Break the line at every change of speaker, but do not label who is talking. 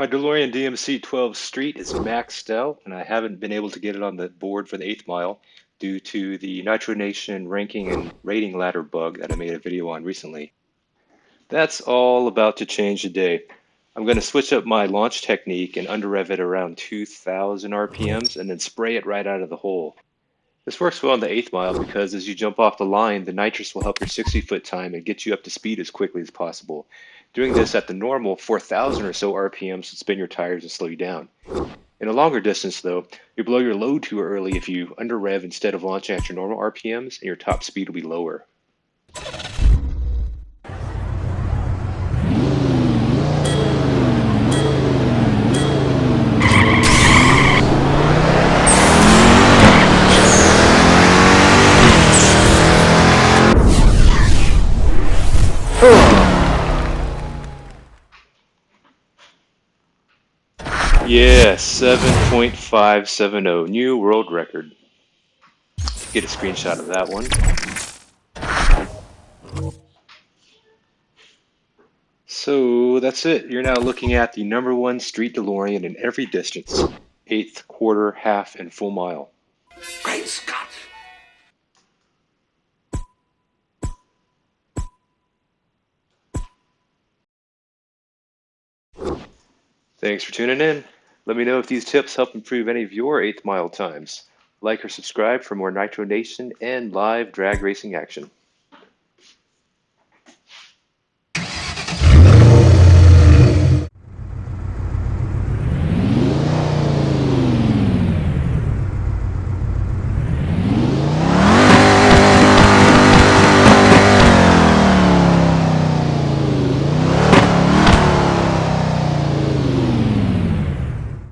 My DeLorean DMC 12 Street is maxed out, and I haven't been able to get it on the board for the eighth mile due to the Nitro Nation ranking and rating ladder bug that I made a video on recently. That's all about to change today. I'm going to switch up my launch technique and under rev it around 2,000 RPMs and then spray it right out of the hole. This works well on the eighth mile because as you jump off the line, the nitrous will help your 60 foot time and get you up to speed as quickly as possible. Doing this at the normal 4,000 or so RPMs would spin your tires and slow you down. In a longer distance, though, you blow your load too early if you under rev instead of launching at your normal RPMs, and your top speed will be lower. Yeah, 7.570, new world record. Get a screenshot of that one. So that's it. You're now looking at the number one street DeLorean in every distance. Eighth, quarter, half, and full mile.
Great Scott!
Thanks for tuning in. Let me know if these tips help improve any of your eighth mile times. Like or subscribe for more Nitro Nation and live drag racing action.